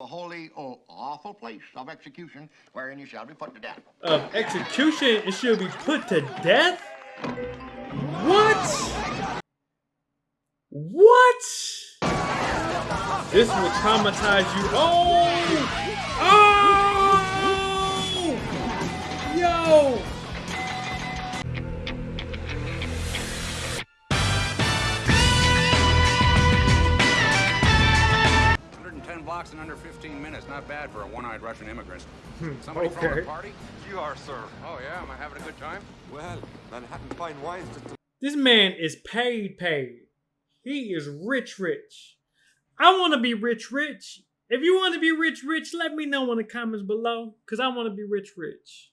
a holy or awful place of execution wherein you shall be put to death. Of execution, it should be put to death? What? What? This will traumatize you. Oh! Oh! Yo! Blocks in under 15 minutes. Not bad for a one-eyed Russian immigrant. Hmm, Somebody throwing okay. a party? You are, sir. Oh, yeah? Am I having a good time? Well, Manhattan fine wines just This man is paid, paid. He is rich, rich. I want to be rich, rich. If you want to be rich, rich, let me know in the comments below, cause I want to be rich, rich.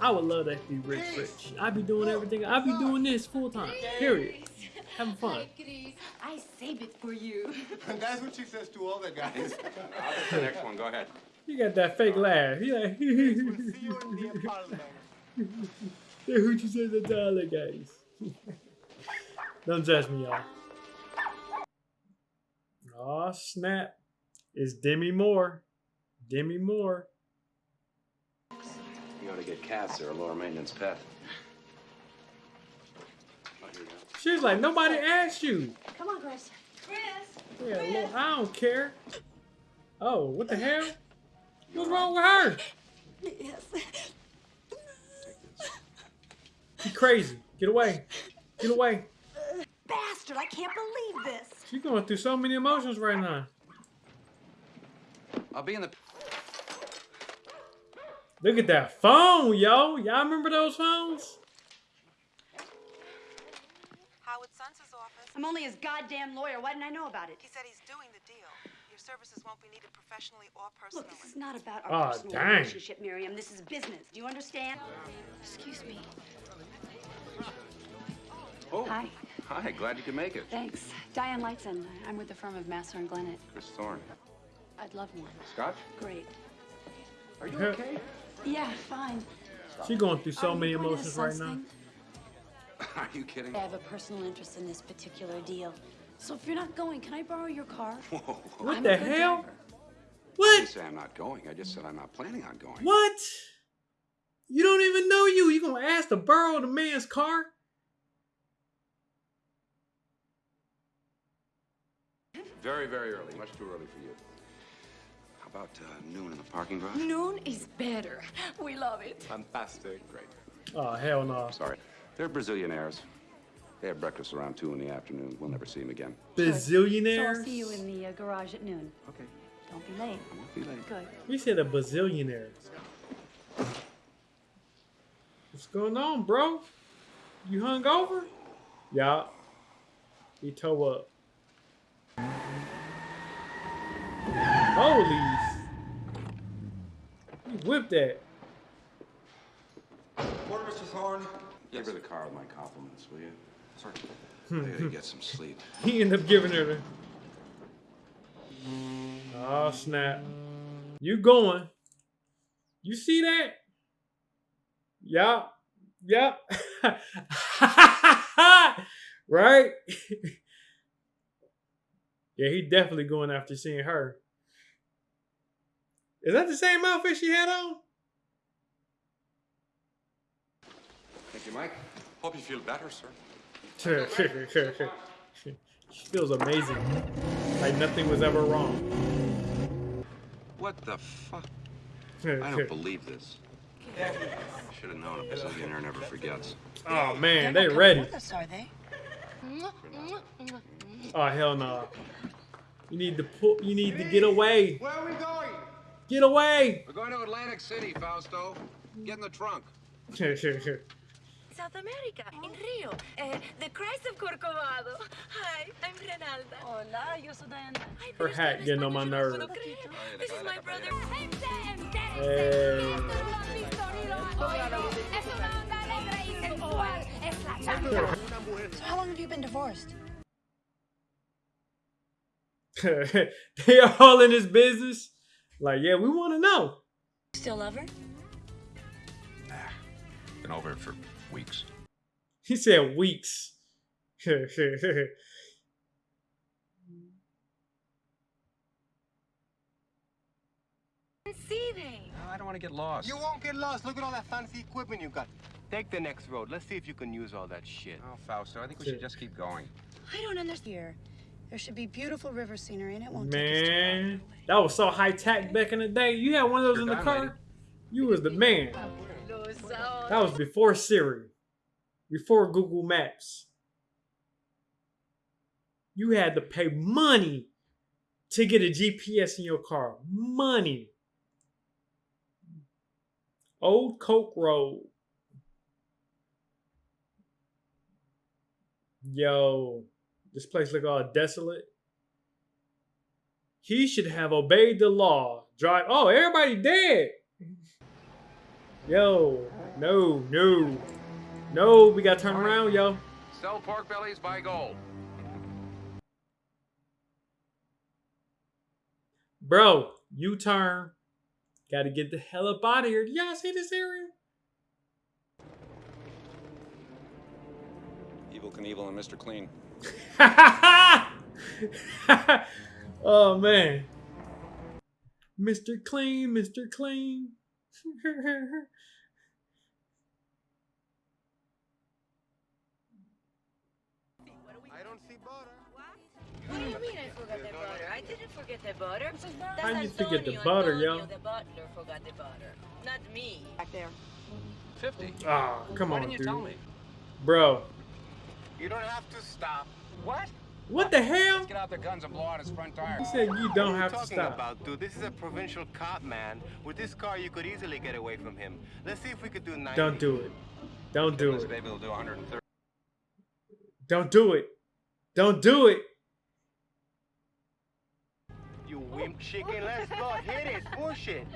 I would love to be rich, rich. I'd be doing oh, everything. I'd be doing this full time. Period. Having fun. Hi, Chris. I save it for you. That's what she says to all the guys. I'll get the next one. Go ahead. You got that fake laugh. You like, See you in the apartment. Hey, who'd you say the dollar guys? Don't judge me, y'all. Aw, snap. It's Demi Moore. Demi Moore. You ought to get cats. They're a lower maintenance pet. She's like, nobody asked you. Come on, Chris. Chris. Yeah, look, I don't care. Oh, what the hell? What's wrong with her? Yes. She crazy. Get away. Get away. Bastard, I can't believe this. She's going through so many emotions right now. I'll be in the... Look at that phone, yo. Y'all remember those phones? I'm only his goddamn lawyer. Why didn't I know about it? He said he's doing the deal. Your services won't be needed professionally or personally. Look, this is not about Aw, our oh, personal dang. relationship, Miriam. This is business. Do you understand? Excuse me. Oh, Hi. hi. Glad you could make it. Thanks. Diane Lightson. I'm with the firm of Master and Glennet. Chris Thorne. I'd love one. Scotch? Great. Are you okay? Yeah, fine. She going through so Are many going to the emotions right Suns now. Thing? Are you kidding? I have a personal interest in this particular deal. So if you're not going, can I borrow your car? Whoa, whoa, whoa. What I'm the hell? driver. I What? didn't say I'm not going. I just said I'm not planning on going. What? You don't even know you. You gonna ask to borrow the man's car? Very, very early. Much too early for you. How about uh, noon in the parking garage? Noon is better. We love it. Fantastic. Great. Oh hell no. Sorry. They're Brazillionaires. They have breakfast around 2 in the afternoon. We'll never see them again. Bazillionaires? So Bazillionaires. I'll see you in the uh, garage at noon. Okay. Don't be late. I won't be late. Good. He said a bazillionaire. What's going on, bro? You hung over? Yeah. He toe up. Holy. He whipped that. Morning, Mr. Thorne. Give her the car with my compliments, will you? Sorry. I gotta get some sleep. He ended up giving her the. Oh snap! You going? You see that? Yup. Yup. right? yeah, he definitely going after seeing her. Is that the same outfit she had on? Thank you, Mike. Hope you feel better, sir. she feels amazing. Like nothing was ever wrong. What the fuck? I don't believe this. I Should have known a Brazillionaire never forgets. oh man, they ready. Us, are they? Oh hell no. You need to pull you need to get away. Where are we going? Get away. We're going to Atlantic City, Fausto. Get in the trunk. South America, in Rio. Uh, the Christ of Corcovado. Hi, I'm Renalda. Hola, yo soy Diana. Ay, Her pero hat usted getting on español, my yo no nerves. puedo creer. This is my brother. Hey. So how long have you been divorced? they are all in his business. Like, yeah, we want to know. Still love her? Nah, Been over for weeks. He said weeks. Conceiving. No, I don't want to get lost. You won't get lost. Look at all that fancy equipment you've got. Take the next road. Let's see if you can use all that shit. Oh, Fausto, I think we should just keep going. I don't understand. Here, there should be beautiful river scenery, and it won't Man, that was so high tech back in the day. You had one of those You're in the car. Lady. You was the man. Fabuloso. That was before Siri, before Google Maps. You had to pay money to get a GPS in your car. Money. Old Coke Road. Yo, this place look all desolate. He should have obeyed the law. Drive. Oh, everybody dead. Yo, no, no, no. We gotta turn around, yo. Sell pork bellies, buy gold. Bro, U turn. Gotta get the hell up out of here. Do y'all see this area? Evel Knievel and Mr. Clean. oh man. Mr. Clean, Mr. Clean. I don't see butter. What do you mean I forgot the butter? I didn't forget the butter. How you That's forget the butter, yo? The butler forgot the butter, not me. Back there. 50. Ah, come Why on, didn't you dude. tell me? Bro, You don't have to stop. What? What the hell? Let's get out the guns and blow out his front tire. He said you don't are have you to talking stop. about, dude? This is a provincial cop, man. With this car, you could easily get away from him. Let's see if we could do 90. Don't do it. Don't do This it. baby will do 130. Don't do it. Don't do it. You wimp chicken. Let's go. Hit it. Push it.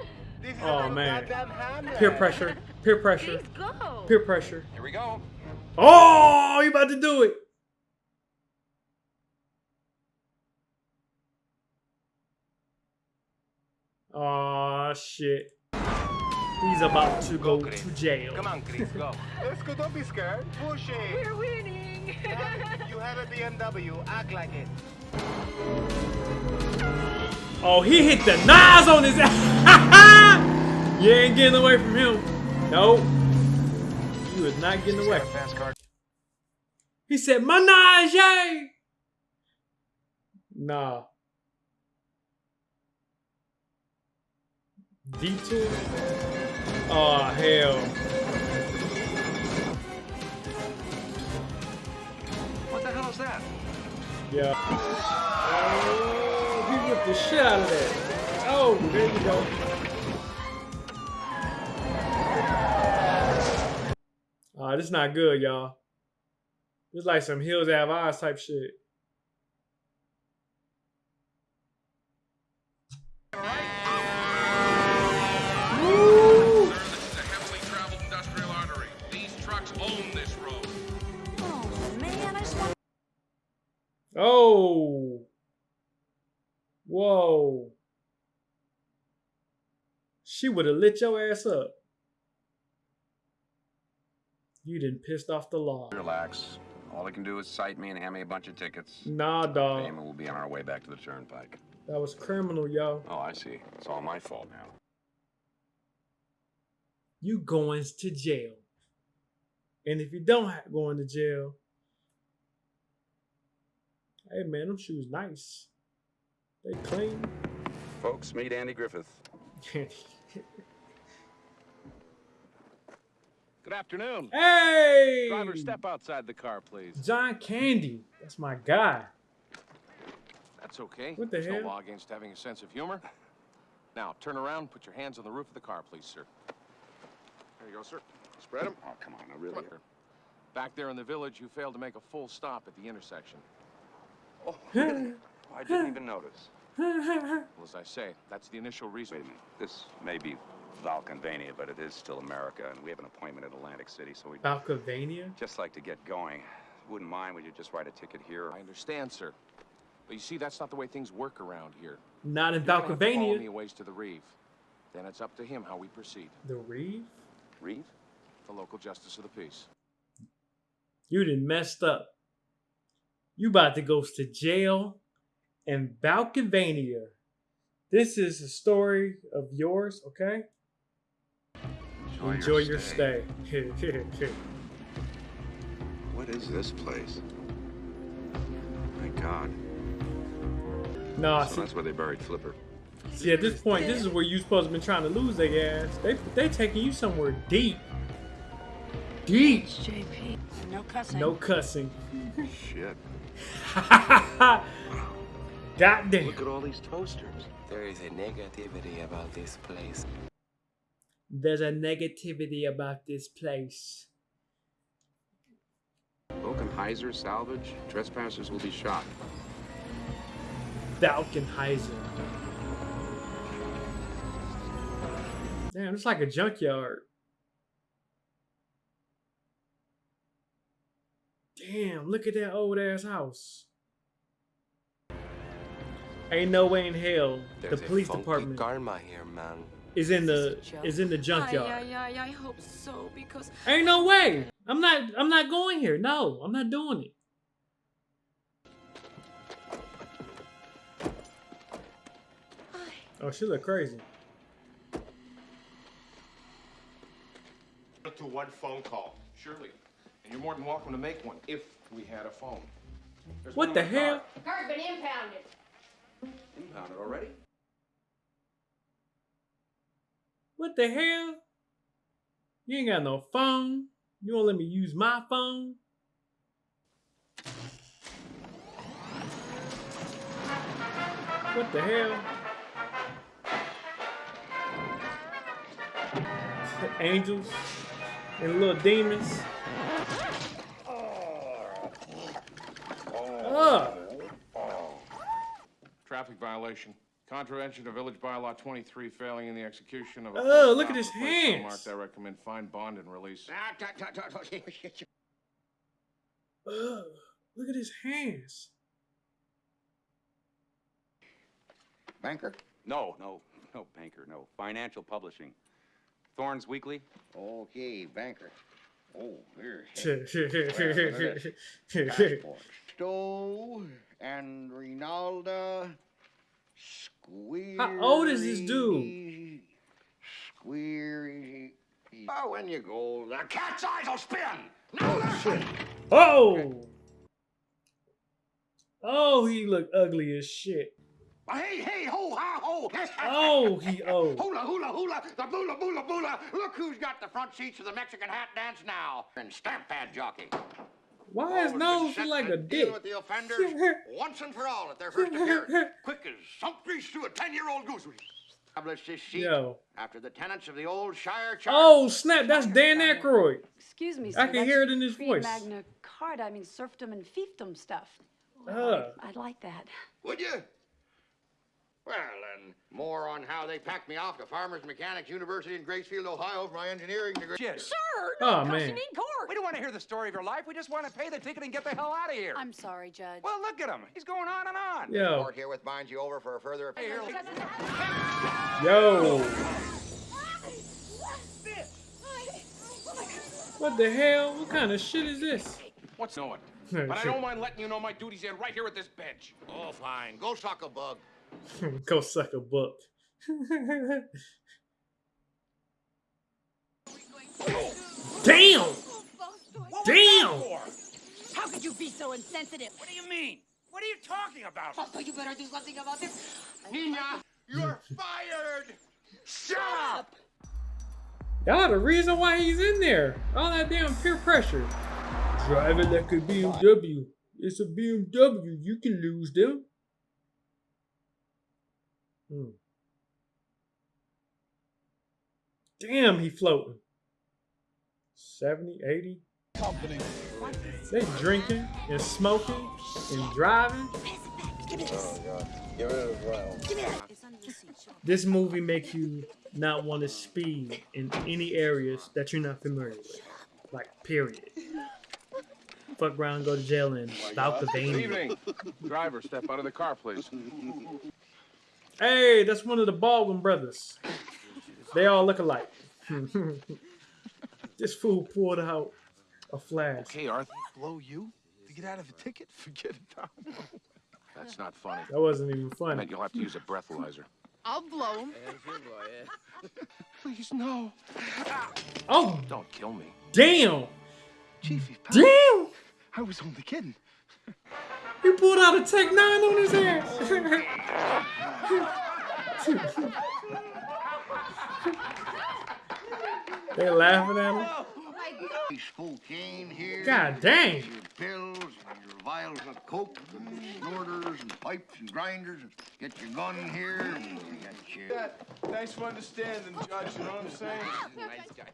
This is Oh, a man. goddamn hammer. Peer pressure. Peer pressure. Please go. Peer pressure. Here we go. Oh, you about to do it. Oh shit. He's about to go Chris. to jail. Come on, Chris, go. Let's go. Don't be scared. Push it. We're winning. you have a BMW. Act like it. Oh, he hit the knives on his ass. you ain't getting away from him. Nope. You is not getting away. Fast car. He said, Menage! Nah. Detour? Oh, hell. What the hell is that? Yeah. Oh, he whipped the shit out of that. Oh, there you go. Ah, this is not good, y'all. This like some Hills Have Eyes type shit. Oh. Whoa. She would have lit your ass up. You done pissed off the law. Relax. All they can do is cite me and hand me a bunch of tickets. Nah, dog. Payment will be on our way back to the turnpike. That was criminal, yo. Oh, I see. It's all my fault now. You going to jail. And if you don't have going to jail, hey man, them shoes nice. They clean. Folks, meet Andy Griffith. Good afternoon. hey! Driver, step outside the car, please. John Candy. That's my guy. That's okay. What the There's hell? no law against having a sense of humor. Now, turn around, put your hands on the roof of the car, please, sir. There you go, sir. Spread them. Oh, come on, I really. Come. Back there in the village, you failed to make a full stop at the intersection. Oh, really? Oh, I didn't even notice. Well, as I say, that's the initial reason. Wait a minute. This may be Valkenvania, but it is still America, and we have an appointment at Atlantic City, so we'd Balcovania? just like to get going. Wouldn't mind, would you just write a ticket here? I understand, sir. But you see, that's not the way things work around here. Not in You're gonna have me a ways to the Reeve. Then it's up to him how we proceed. The Reeve? Reeve? The local justice of the peace. You done messed up. You about to go to jail in Balcovania. This is a story of yours, okay? Enjoy, Enjoy your stay. What is this place? My God. no, So see, that's where they buried Flipper. see, at this point, this is where you supposed to be trying to lose their ass. They they taking you somewhere deep. Deep. JP. No cussing. No cussing. Shit. Goddamn. Look at all these toasters. There is a negativity about this place. There's a negativity about this place. Valkenheiser salvage. Trespassers will be shot. Falconheiser. Damn, it's like a junkyard. Damn, look at that old ass house. Ain't no way in hell There's the police department karma here, man. is in the Is this a joke? is in the Ay, junkyard. ay, ay, I hope so, because Ain't no way. I'm not I'm not going here. No, I'm not doing it. Oh, she look crazy. To one phone call. Surely. And you're more than welcome to make one if we had a phone. There's What the in my car. hell? Car's been impounded. Impounded already? What the hell? You ain't got no phone. You won't let me use my phone. What the hell? Angels and little demons. Ugh. Traffic violation. Contravention of Village Bylaw 23, failing in the execution of a. Oh, look at his or place so hands. Marked, I recommend fine bond and release. Ah, Ugh. Look at his hands. Banker? No, no, no, banker, no. Financial publishing. Thorne's Weekly. Okay, banker. Oh, here's That's. Stowe and Rinalda Squeer. How old is this dude? Squeery. Oh, when you go, the cat's eyes will spin. Now oh, listen. Oh! Oh, he look ugly as shit. Hey, hey, ho, ha, ho. Oh, he old. Hula, hula, hula, the bula, bula, bula. Look who's got the front seats of the Mexican hat dance now. And stamp pad jockey. Why oh, is Always been nose set like a dick? with the offenders once and for all at their first appearance. Quick as sump grease through a 10-year-old goose. Establish this seat Yo. after the tenants of the old Shire Charter. Oh, snap. That's Dan Aykroyd. Excuse me, I can hear it in his voice. Pre-Magna Carta, I mean serfdom and fiefdom stuff. Ugh. I'd, I'd like that. Would you? Well, and more on how they packed me off to Farmers Mechanics University in Gracefield, Ohio for my engineering degree. Shit. Sir, Oh, no, man. you need court. We don't want to hear the story of your life. We just want to pay the ticket and get the hell out of here. I'm sorry, Judge. Well, look at him. He's going on and on. Yo. Court herewith binds you over for a further Hey, here, Yo. What the hell? What kind of shit is this? What's knowing? But I don't mind letting you know my duties end right here at this bench. Oh, fine. Go suck a bug. Go suck a book. Damn! Damn! How could you be so insensitive? What do you mean? What are you talking about? Oh, you better do something about this. Nina, you're hmm. fired. Shut up. Y'all the reason why he's in there. All that damn peer pressure. Driving it like a BMW. It's a BMW. You can lose them. Hmm. Damn, he floating. 70, 80. Company. They drinking and smoking and driving. Get rid of the. This movie makes you not want to speed in any areas that you're not familiar with. Like, period. Fuck around, go to jail and stalk the Good evening. Driver, step out of the car, please. Hey, that's one of the Baldwin brothers. They all look alike. this fool pulled out a flask. Okay, Arthur. Blow you? To get out of a ticket? Forget it, That's not funny. That wasn't even funny. meant you'll have to use a breathalyzer. I'll blow him. Please, no. Oh, Don't kill me. damn. Chiefy. Damn. I was only kidding. He pulled out a Tech 9 on his ass. they laughing at him. Cocaine here. God dang. Your pills and your vials of coke and snorters and pipes and grinders. And get your gun here and you got your... Thanks for understanding, Judge. You know what I'm saying? Nice guy.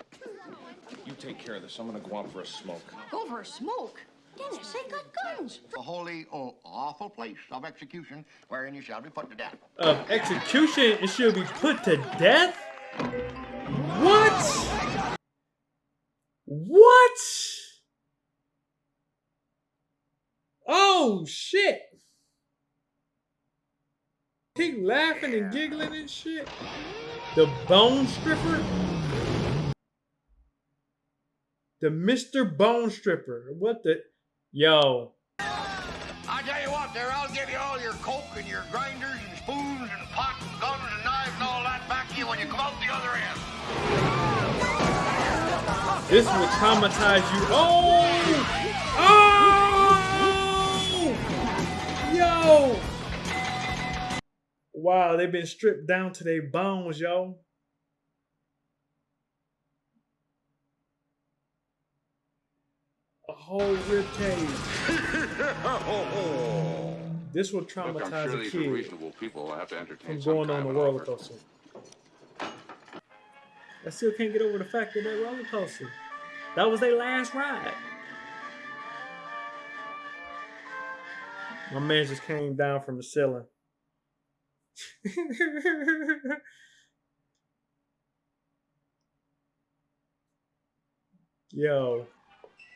You take care of this. I'm gonna go out for a smoke. Go for a smoke. Dennis, they got guns. A holy, oh, awful place of execution wherein you shall be put to death. Of execution, it should be put to death? What? What? Oh, shit. He laughing and giggling and shit. The bone stripper? The Mr. Bone Stripper. What the? Yo. I tell you what, there, I'll give you all your coke and your grinders and spoons and pots and guns and knives and all that back to you when you come out the other end. This will traumatize you. Oh! Oh! Yo! Wow, they've been stripped down to their bones, yo. A whole rib cage. This will Look, traumatize I'm sure a kid reasonable people. will have to entertain from some going on kind the roller coaster. I still can't get over the fact that that roller coaster. That was their last ride. My man just came down from the ceiling. Yo,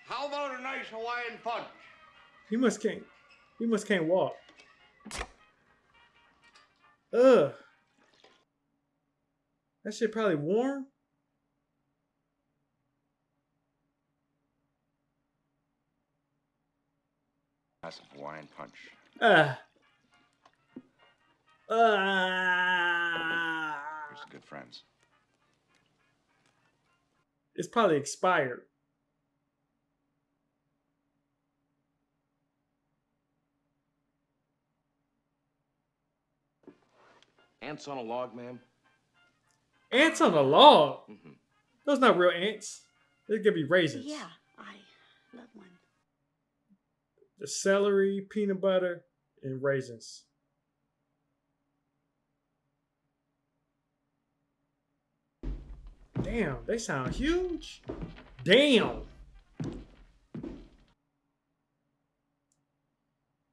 How about a nice Hawaiian punch? he must can't. He must can't walk. Ugh. That shit probably warm. That's a Hawaiian punch. Ah. Ah. We're some good friends. It's probably expired. Ants on a log, ma'am. Ants on a log. Mm-hmm. Those are not real ants. They could be raisins. Yeah, I love one. The celery, peanut butter, and raisins. Damn, they sound huge. Damn.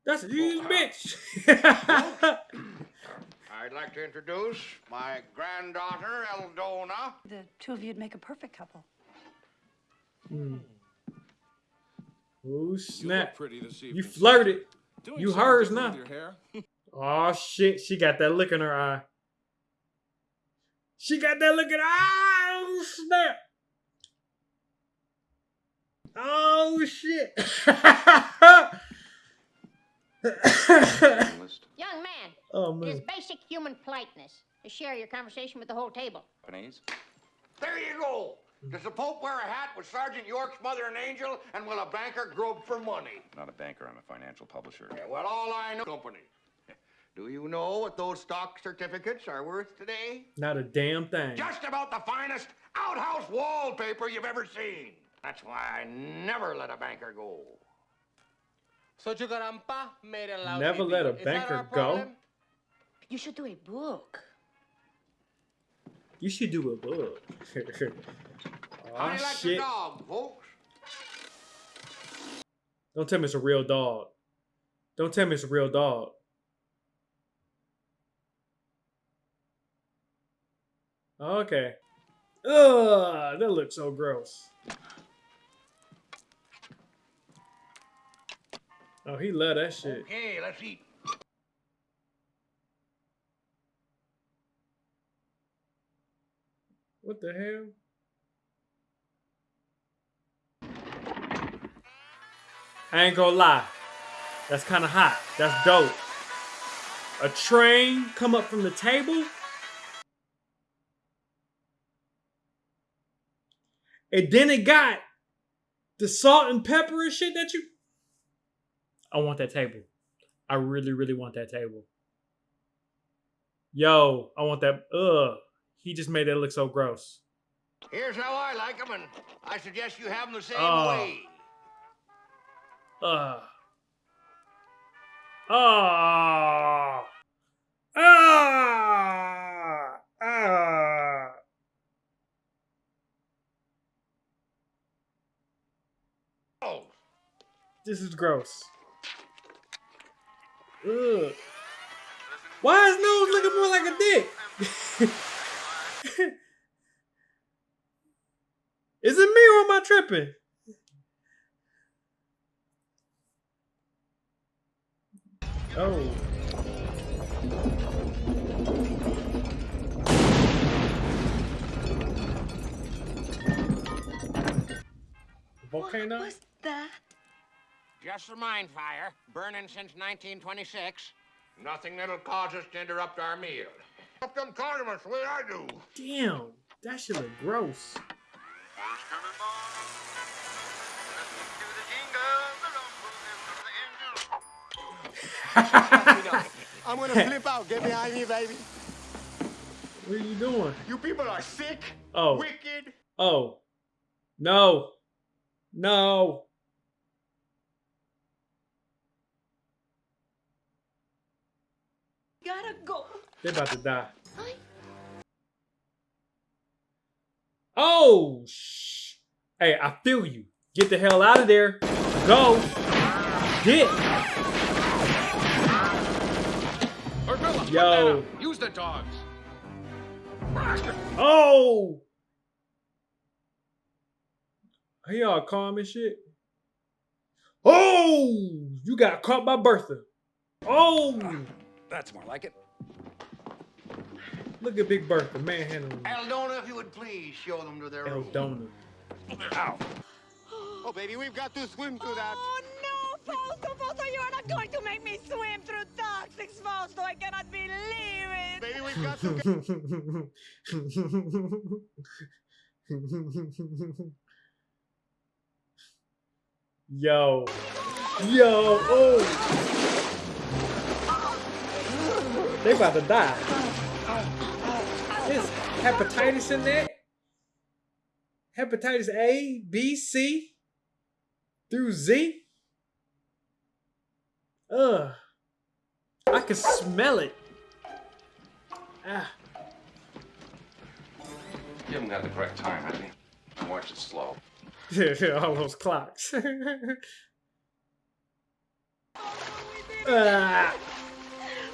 That's a huge uh, bitch. I'd like to introduce my granddaughter, Eldona. The two of you'd make a perfect couple. Hmm. Ooh, You snap. look pretty this evening. You flirted. Doing You something hers now. your hair. Oh shit, she got that look in her eye. She got that look in her eye. Oh snap. Oh shit. Young man, oh it is basic human politeness to share your conversation with the whole table. Japanese? There you go. Does the Pope wear a hat with Sergeant York's mother and angel? And will a banker grope for money? Not a banker. I'm a financial publisher. Yeah, well, all I know, company. Do you know what those stock certificates are worth today? Not a damn thing. Just about the finest outhouse wallpaper you've ever seen. That's why I never let a banker go. So Chukarampa made a lousy Never let a deal. Is that banker our go. Problem? You should do a book. You should do a book. Ah, How oh do you like shit. your dog, folks? Don't tell me it's a real dog. Don't tell me it's a real dog. Okay. Ugh, that looks so gross. Oh, he love that shit. Okay, let's eat. What the hell? I ain't gonna lie. That's kind of hot. That's dope. A train come up from the table? And then it got the salt and pepper and shit that you... I want that table. I really, really want that table. Yo, I want that. Ugh. He just made it look so gross. Here's how I like them, and I suggest you have them the same Oh. way. Ugh. Ah. Ah. Ah. Oh, This is gross. Ugh. Why is nose looking more like a dick? is it me or am I tripping? Oh. Volcano? What was that? just a mine fire, burning since 1926. Nothing that'll cause us to interrupt our meal. Up them condiments the way I do. Damn, that shit look gross. I'm gonna flip out. Get behind me, baby. What are you doing? You people are sick, Oh. wicked. Oh. No. No. Gotta go. They about to die. Oh, shh. Hey, I feel you. Get the hell out of there. Go. Get. Urbilla, Yo. use the dogs. Oh. Are y'all calm and shit? Oh, you got caught by Bertha. Oh, That's more like it. Look at Big Bertha manhandling Eldona, if you would please show them to their room. Eldona. Ow. Oh, baby, we've got to swim through that. Oh no, Fausto, Fausto, you're not going to make me swim through toxics, Fausto. I cannot believe it. Baby, we've got to. Yo. Yo. Oh. They about to die. There's hepatitis in there. Hepatitis A, B, C, through Z. Ugh. I can smell it. Ah. You haven't got the correct time, have you? Watch it slow. All those clocks. ah.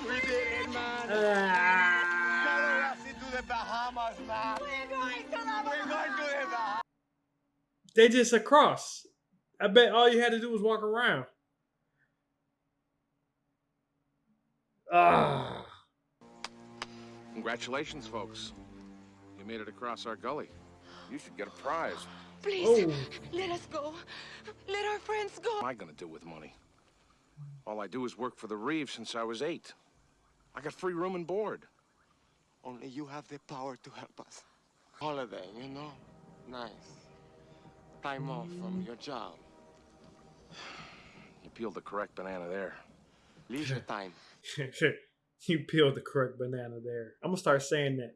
We did it, man. Ah. Follow us into the Bahamas, man. We're going to the We're going to the Bahamas. They just across. I bet all you had to do was walk around. Ah. Congratulations, folks. You made it across our gully. You should get a prize. Please, Oh. let us go. Let our friends go. What am I gonna do with money? All I do is work for the Reeve since I was eight. I got free room and board. Only you have the power to help us. Holiday, you know? Nice. Time off from your job. You peeled the correct banana there. Leisure time. you peeled the correct banana there. I'm gonna start saying that.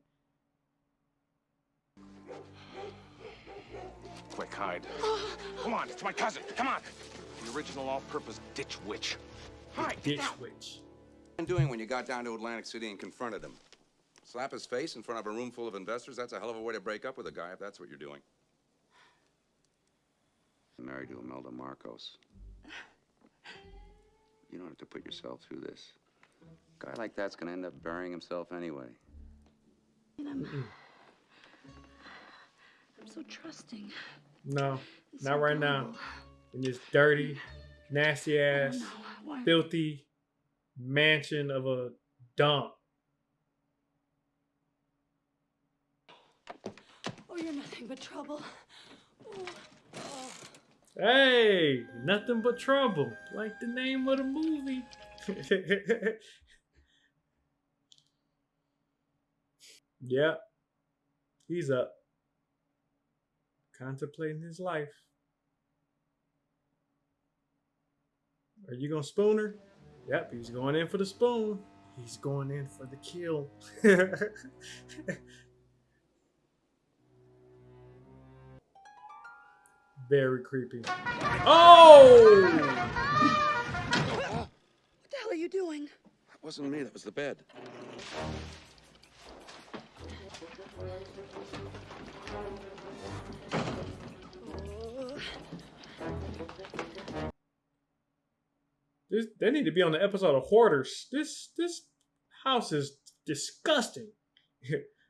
Quick, hide. Come on, it's my cousin. Come on. The original all-purpose ditch witch. Hide. Ditch witch. What have you doing when you got down to Atlantic City and confronted him? Slap his face in front of a room full of investors? That's a hell of a way to break up with a guy if that's what you're doing. I'm married to Imelda Marcos. You don't have to put yourself through this. A guy like that's gonna end up burying himself anyway. I'm, I'm so trusting. No, It's not so right now. In this dirty, nasty ass, filthy mansion of a dump. Oh, you're nothing but trouble. Oh. Hey, nothing but trouble, like the name of the movie. yep, he's up. Contemplating his life. Are you gonna spoon her? Yep, he's going in for the spoon. He's going in for the kill. Very creepy. Oh! What the hell are you doing? That wasn't me, that was the bed. This, they need to be on the episode of Hoarders. This this house is disgusting.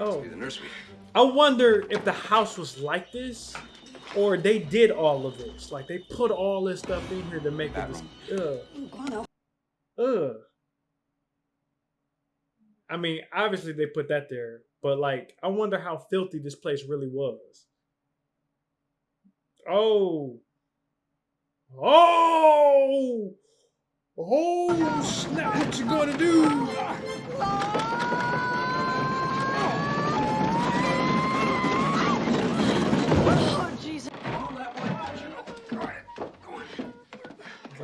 oh, the nursery. I wonder if the house was like this, or they did all of this. Like they put all this stuff in here to make it this. Ugh. Ugh. I mean, obviously they put that there, but like, I wonder how filthy this place really was. Oh. Oh! Oh, snap, what you gonna do? Ah.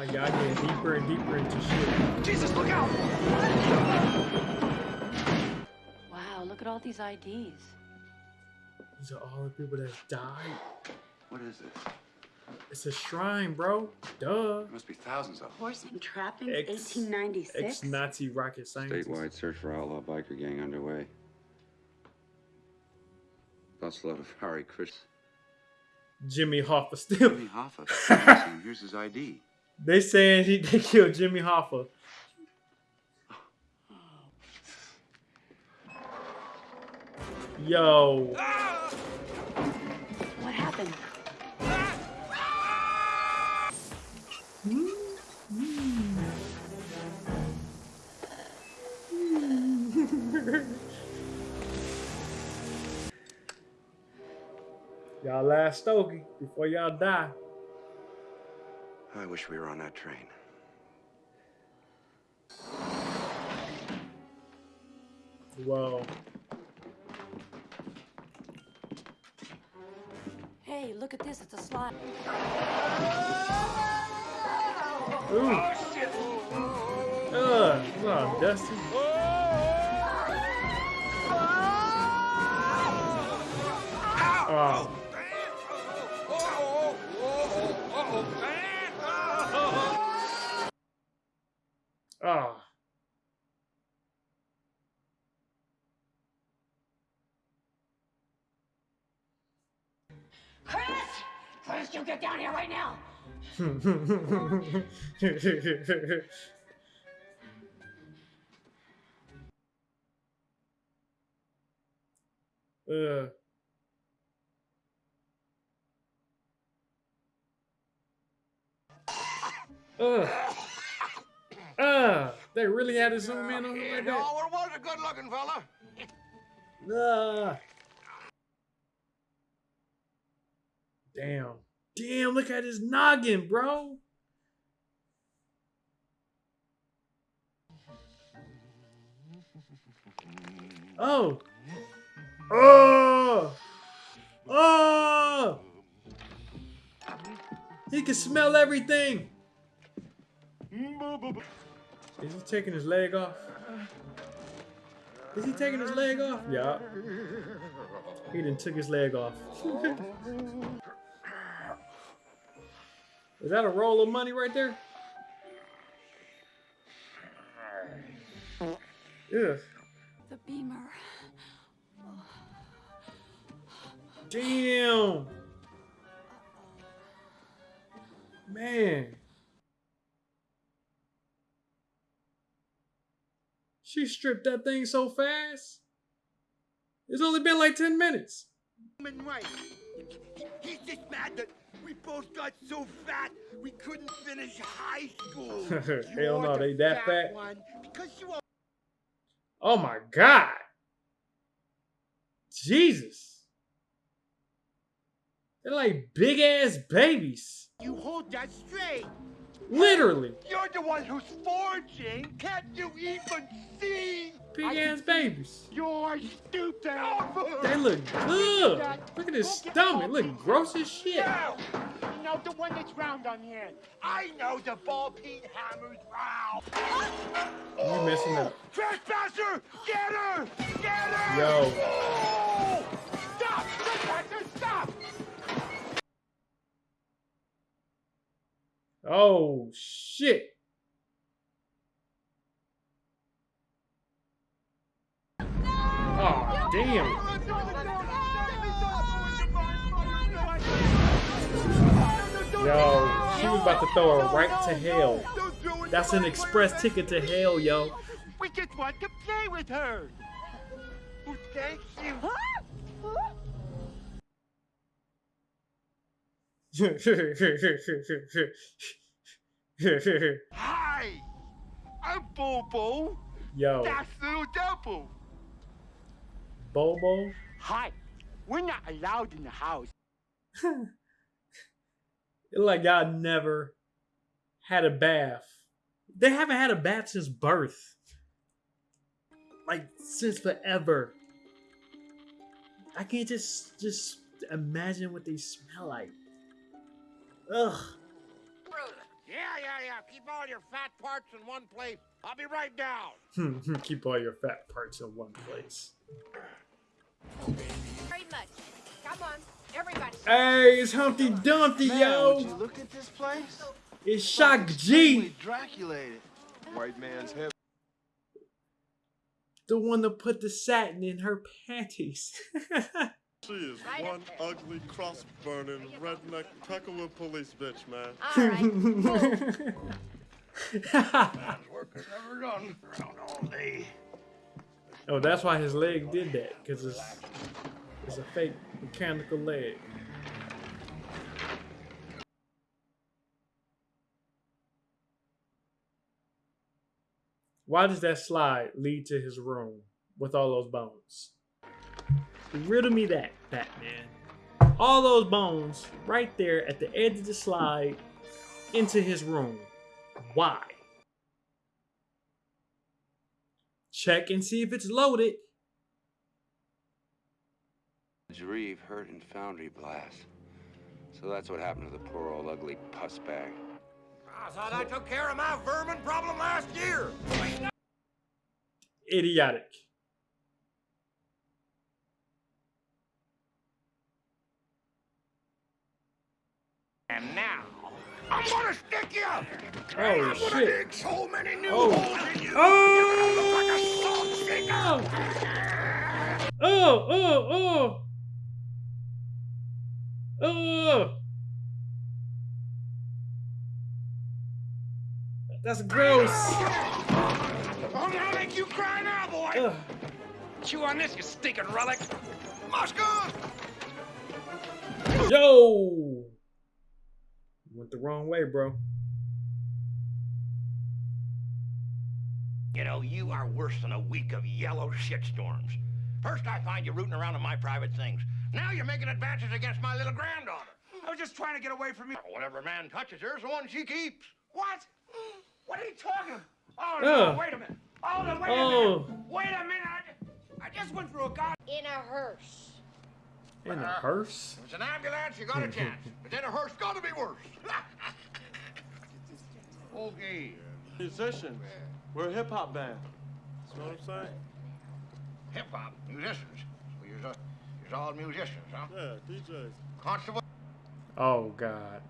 Like y'all getting deeper and deeper into shit. Jesus, look out! Wow, look at all these IDs. These are all the people that died. What is this? It's a shrine, bro. Duh. There must be thousands of them. Horse and trappings, Ex- 1896. Ex-Nazi rocket scientist. Statewide search for outlaw biker gang underway. That's a lot of Harry Chris. Jimmy Hoffa still. Jimmy Hoffa. Here's his ID. They saying he they killed Jimmy Hoffa. Yo. What happened? y'all last stogie before y'all die. I wish we were on that train. Whoa. Hey, look at this. It's a slide. Ooh. Oh, Ugh, what's up, Dusty? Oh. Oh. Chris! Chris, you get down here right now! Uh. Ugh. Ugh. Uh, they really had to zoom in on him like that. No, it was a good looking fella. Ah. Damn. Damn, look at his noggin, bro. Oh. Oh. Oh. He can smell everything. Is he taking his leg off? Is he taking his leg off? Yeah. He done took his leg off. Is that a roll of money right there? Ugh. The beamer. Damn. Man. She stripped that thing so fast. It's only been like 10 minutes. Human rights. He's just mad that we both got so fat we couldn't finish high school. Hell no, they that fat. One because you are Oh my God. Jesus. They're like big ass babies. you hold that straight. Literally. You're the one who's forging. Can't you even see? Big ass babies. You're stupid. They look good. Look at his stomach. Look gross as shit. No. You know the one that's round on the end. I know the ball peen hammer's round. You're messing up. Trespasser! Get her! Get her! Yo. Oh! Oh shit. Oh damn. Yo, she was about to throw her right to hell. That's an express ticket to hell, yo. We just want to play with her. Thank you. Hi! I'm Bobo. Yo, That's little Devil. Bobo. Hi. We're not allowed in the house. Like y'all never had a bath. They haven't had a bath since birth. Like since forever. I can't just just imagine what they smell like. Ugh. Yeah, yeah, yeah. Keep all your fat parts in one place. I'll be right down. Keep all your fat parts in one place. Very much. Come on, everybody. Hey, it's Humpty Dumpty, Man, yo. would you look at this place? It's Shock G, Draculated. White man's heaven. the one that put the satin in her panties. She is one ugly, cross burning, redneck, Peckerwood police bitch, man. All right. Oh, that's why his leg did that, because it's, it's a fake mechanical leg. Why does that slide lead to his room with all those bones? Riddle me that, Batman. All those bones right there at the edge of the slide into his room. Why? Check and see if it's loaded. Reeve hurt in foundry blast. So that's what happened to the poor old ugly puss bag. I thought I took care of my vermin problem last year. Idiotic. And now, I'm gonna stick you. Oh I'm gonna shit. dig so many new Oh. holes in you. Oh. You're gonna look like a Oh. salt shaker. Oh, oh, oh. Oh. That's gross. Oh, I'm gonna make you cry now, boy. Ugh. Chew on this, you stinking relic. Muska! Yo. Went the wrong way, bro. You know, you are worse than a week of yellow shitstorms. First, I find you rooting around in my private things. Now you're making advances against my little granddaughter. I was just trying to get away from you. Whatever man touches her is the one she keeps. What? What are you talking? Oh, no, Ugh. wait a minute. Oh, no, wait Oh. a minute. Wait a minute. I, I just went through a god. In a hearse. In a hearse? If it's an ambulance, you got a chance. But then a hearse got to be worse. okay. Musicians. We're a hip hop band. That's what I'm saying. Hip hop musicians. So you're, uh, you're all musicians, huh? Yeah, DJs. Constable. Oh God.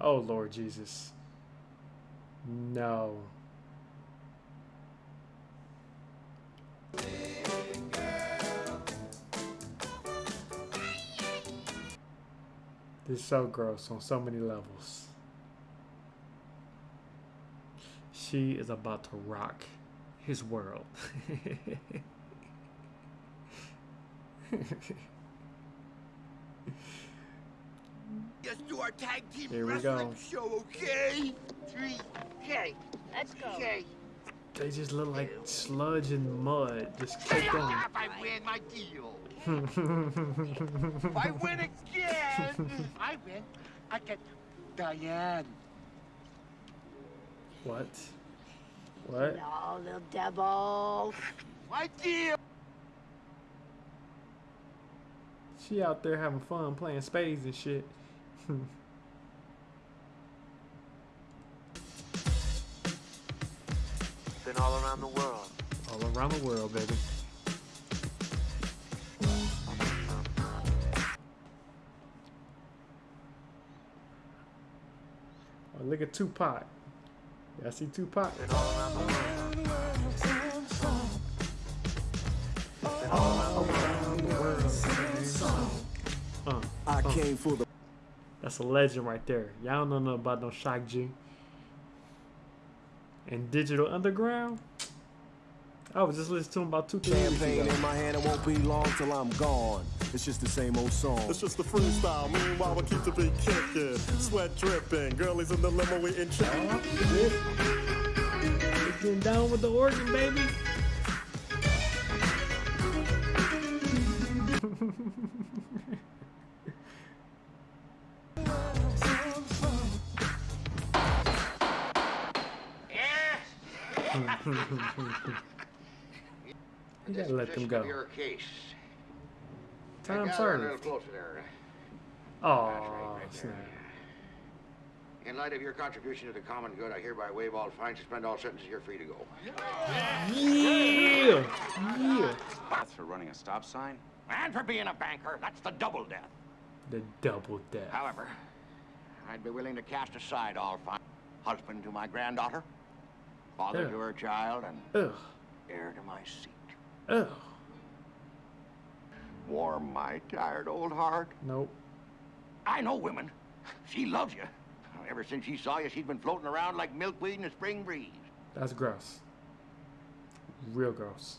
Oh Lord Jesus. No. This is so gross on so many levels. She is about to rock his world. Let's do our tag team Here we wrestling go. show, okay? Three. Okay. Let's go. Okay. They just look like sludge and mud just caked on. If I win my deal. If I win again, I win. I get Diane. What? What? No, little devil. My deal. She out there having fun playing spades and shit. Been all around the world. All around the world, baby. Oh, look at Tupac. Yeah, I see Tupac. Been all around the world. Uh, I came for the. That's a legend right there. Y'all don't know nothing about no Shock G. And Digital Underground. I was just listening to him about two, three weeks Champagne in my hand, it won't be long till I'm gone. It's just the same old song. It's just the freestyle. Meanwhile, we keep the beat kicking. Sweat dripping. Girlies in the limo, we in chicken. Getting down with the organ, baby. gotta let them go. of Your case. Time Gather A served. closer there. Oh, snap. In light of your contribution to the common good, I hereby waive all fines, suspend all sentences. You're free to go. Yeah! Yeah! That's for running a stop sign? And for being a banker, that's the double death. The double death. However, I'd be willing to cast aside all fines. Husband to my granddaughter, father Ugh. to her child, and Ugh. heir to my seat. Ugh. Warm my tired old heart. Nope. I know women. She loves you. Ever since she saw you, she's been floating around like milkweed in a spring breeze. That's gross. Real gross.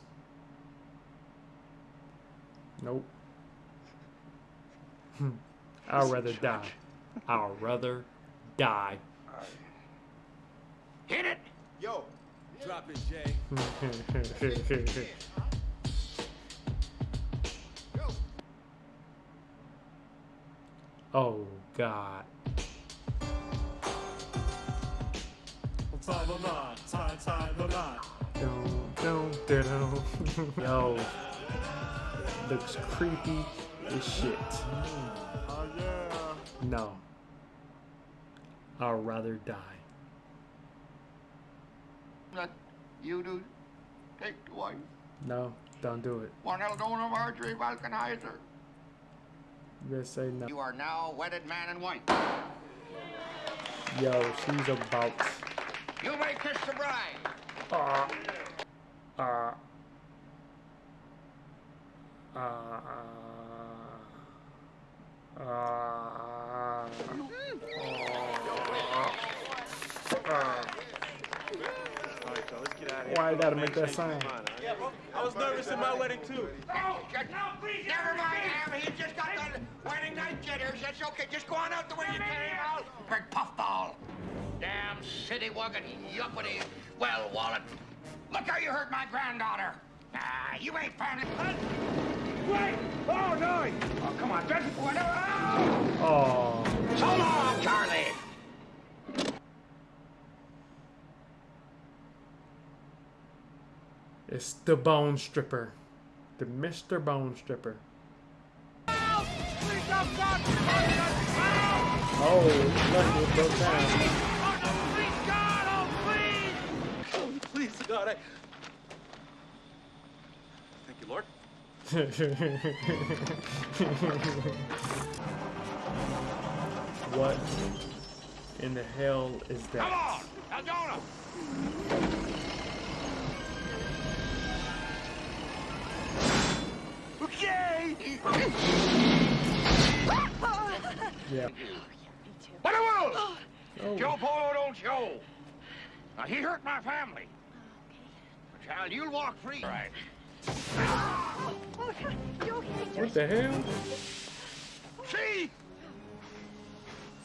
Nope. I'd rather die. I'd rather die. Hit it! Yo, drop it, Jay. dun, God. Yo. Looks creepy as shit. Oh. No. I'd rather die. Let you do. Take the wife. No, don't do it. One Eldona Marjorie Valkenheiser. You better say no. You are now wedded man and wife. Yo, she's about. You may kiss the bride. Uh, uh, uh, uh, uh, Why I gotta make that sound? I was nervous in my wedding too. Oh, just, no, please. Never mind, Ham. He just got the wedding night. That's okay. Just go on out the way you came out. Big puffball. Damn city wugging yuppity. Well, wallet. Look how you hurt my granddaughter. Ah, you ain't found it. Wait! Oh, no! Oh, come on, Judge. Oh! Oh, So long, Charlie. it's the Bone Stripper, the Mr. Bone Stripper. Oh, lucky it broke down. Please, God, I. Thank you, Lord. what in the hell is that? Come on, Eldona. Okay. Yeah. What a wolf! Oh. Joe oh. Polo don't show. Now, he hurt my family. But, child, you'll walk free. Right. What the hell? See?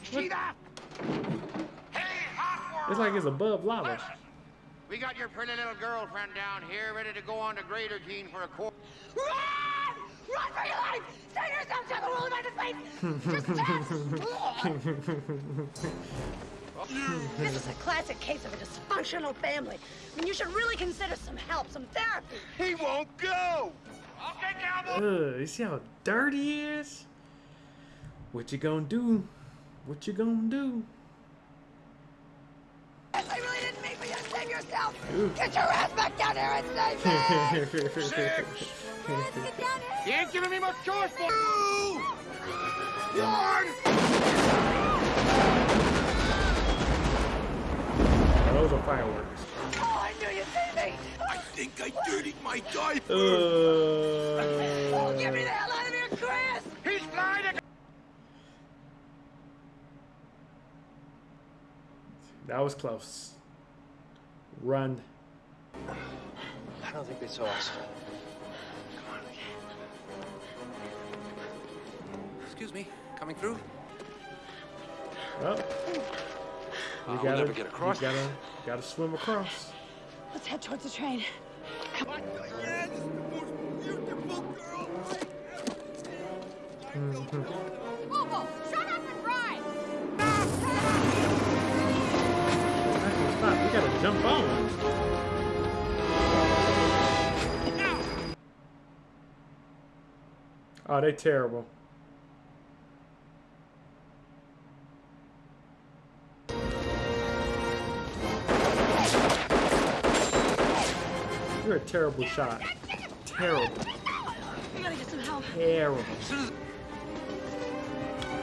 See that? Hey, hot world! It's like it's above lava. Listen, we got your pretty little girlfriend down here ready to go on to Greater Gene for a court. Run! Run for your life! Save yourself to the rule of my face! Just dance! This is a classic case of a dysfunctional family. I mean, you should really consider some help, some therapy. He won't go! Okay, cowboy! Ugh, you see how dirty he is? What you gonna do? What you gonna do? I really didn't mean for you to save yourself. Get your ass back down here and save me. Six! You ain't giving me much choice, boy! Two! One! Those are fireworks. Oh, I knew you'd see me. I think I dirtied my diaper! Uh, Oh, get me the hell out of here, Chris. He's flying! that was close. Run. I don't think they saw us. Excuse me, coming through? Up. You we'll gotta, never get across. You gotta, gotta swim across. Let's head towards the train. Yes! The most beautiful girl! Mhm. Bobo, shut up and ride! We gotta jump on. Oh, they terrible. Terrible shot. Terrible. We gotta get some help. Terrible.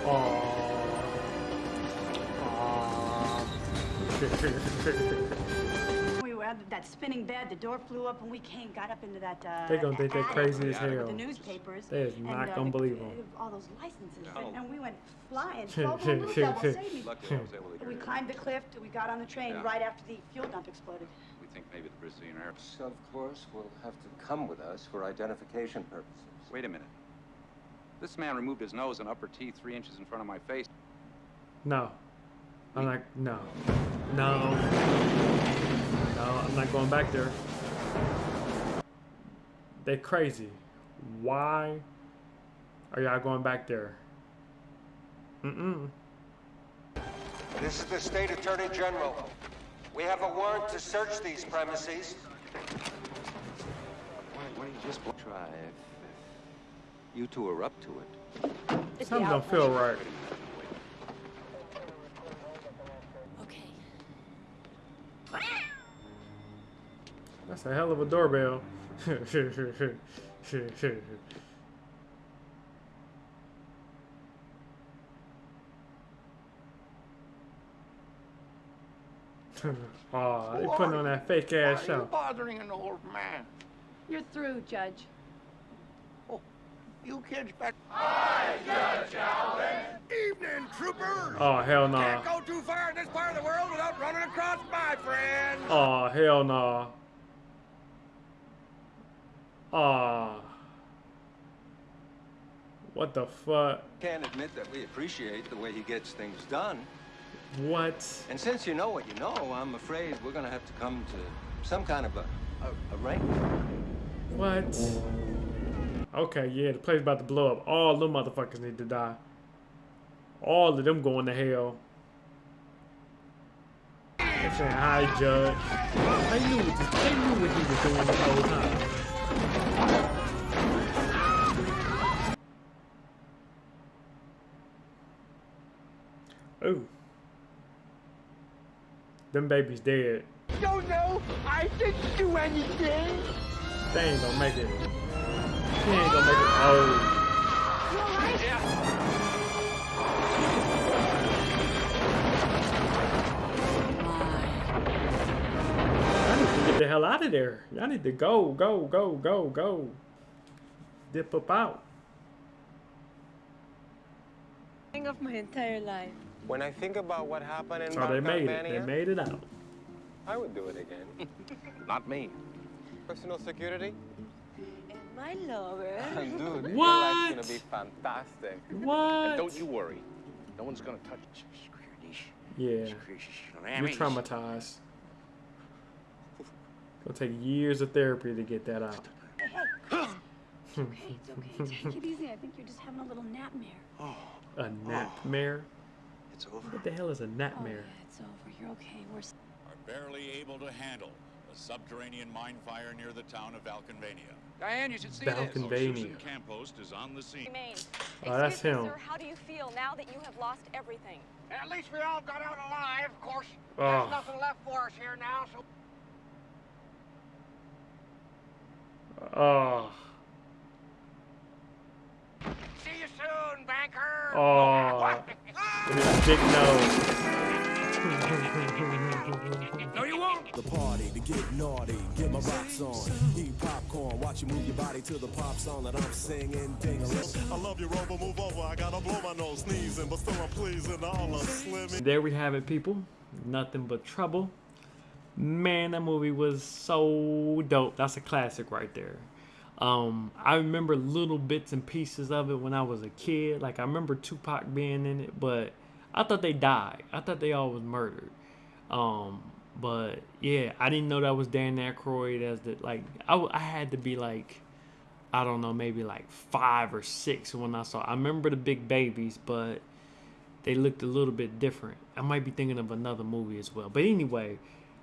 Aww. Aww. We were at that spinning bed. The door flew up, and we came, got up into that. Uh, They gonna think they're crazy as with hell. The newspapers. They is not uh, gonna the- believe 'em. All those licenses, No. and, and we went flying. Twelve more blue devils saved me. Luckily, I was able to We climbed the cliff. We got on the train Yeah. right after the fuel dump exploded. We think maybe the Brazillionaires. Of course, will have to come with us for identification purposes. Wait a minute. This man removed his nose and upper teeth three inches in front of my face. No. I'm like, no. No. No, I'm not going back there. They're crazy. Why are y'all going back there? Mm-mm. This is the State Attorney General. We have a warrant to search these premises. Why, why don't you just try if, if you two are up to it? Something don't feel right. Okay. That's a hell of a doorbell. Aw, they putting on that fake ass Why are show. you bothering an old man? You're through, Judge. Oh, you kids back. Hi, Judge Alvin. Evening, troopers. Oh, hell no. Can't go too far in this part of the world without running across my friend. Oh, hell no. Aw. What the fuck? Can't admit that we appreciate the way he gets things done. What? And since you know what you know, I'm afraid we're gonna have to come to some kind of a, a arrangement. What? Okay, yeah, the place about to blow up. All them motherfuckers need to die. All of them going to hell. They saying, hi, Judge. They knew what, this, they knew what he was doing the whole time. Them babies dead. Don't know. I didn't do anything. They ain't gonna make it. He ain't gonna make it. Oh. I need to get the hell out of there. I need to go, go, go, go, go. Dip up out. Thing of my entire life. When I think about what happened in Oh, they made it. They made it out. I would do it again. Not me. Personal security? And My lover. Dude, your life's gonna be fantastic. What? And don't you worry. No one's gonna touch Yeah. You're traumatized. It'll take years of therapy to get that out. Hey, hey. It's okay. It's okay. Take it easy. I think you're just having a little nightmare. A nightmare? It's over. What the hell is a Oh, yeah, nightmare? it's It's over. You're okay. We're. Are barely able to handle a subterranean mine fire near the town of Valkenvania. Diane, you should see Valkenvania. this. Susan Campost is on the scene. Oh, that's Excuse me, him. sir. How do you feel now that you have lost everything? At least we all got out alive. Of course, Oh. there's nothing left for us here now, so. Oh. See you soon, banker. Oh. With his big nose. No, you won't. The party to get naughty, get my rocks on, eat popcorn, watch you move your body to the pop song that I'm singing. Ding a I love you, Rover. Move over. I gotta blow my nose sneezing, but still I'm pleasing all of Slimmy. There we have it, people. Nothing but trouble. Man, that movie was so dope. That's a classic right there. Um, I remember little bits and pieces of it when I was a kid. Like I remember Tupac being in it, but I thought they died. I thought they all was murdered. Um, but yeah, I didn't know that was Dan Aykroyd as the like. I, I had to be like, I don't know, maybe like five or six when I saw. I remember the big babies, but they looked a little bit different. I might be thinking of another movie as well. But anyway,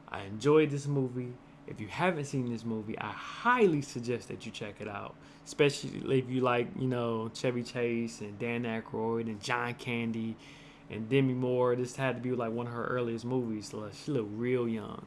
I enjoyed this movie. If you haven't seen this movie, I highly suggest that you check it out. Especially if you like, you know, Chevy Chase and Dan Aykroyd and John Candy and Demi Moore. This had to be like one of her earliest movies. So she looked real young.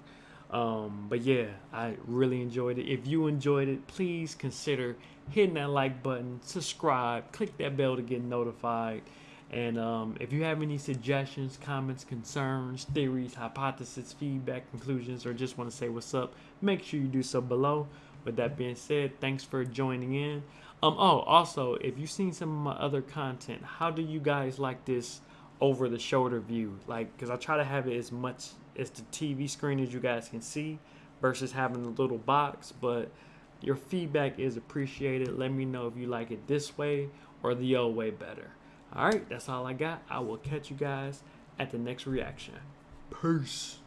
Um, but yeah, I really enjoyed it. If you enjoyed it, please consider hitting that like button, subscribe, click that bell to get notified. And um, if you have any suggestions, comments, concerns, theories, hypotheses, feedback, conclusions, or just want to say what's up, make sure you do so below. With that being said, thanks for joining in. Um, oh, also, if you've seen some of my other content, how do you guys like this over the shoulder view? Like, because I try to have it as much as the TV screen as you guys can see versus having the little box. But your feedback is appreciated. Let me know if you like it this way or the old way better. All right, that's all I got. I will catch you guys at the next reaction. Peace.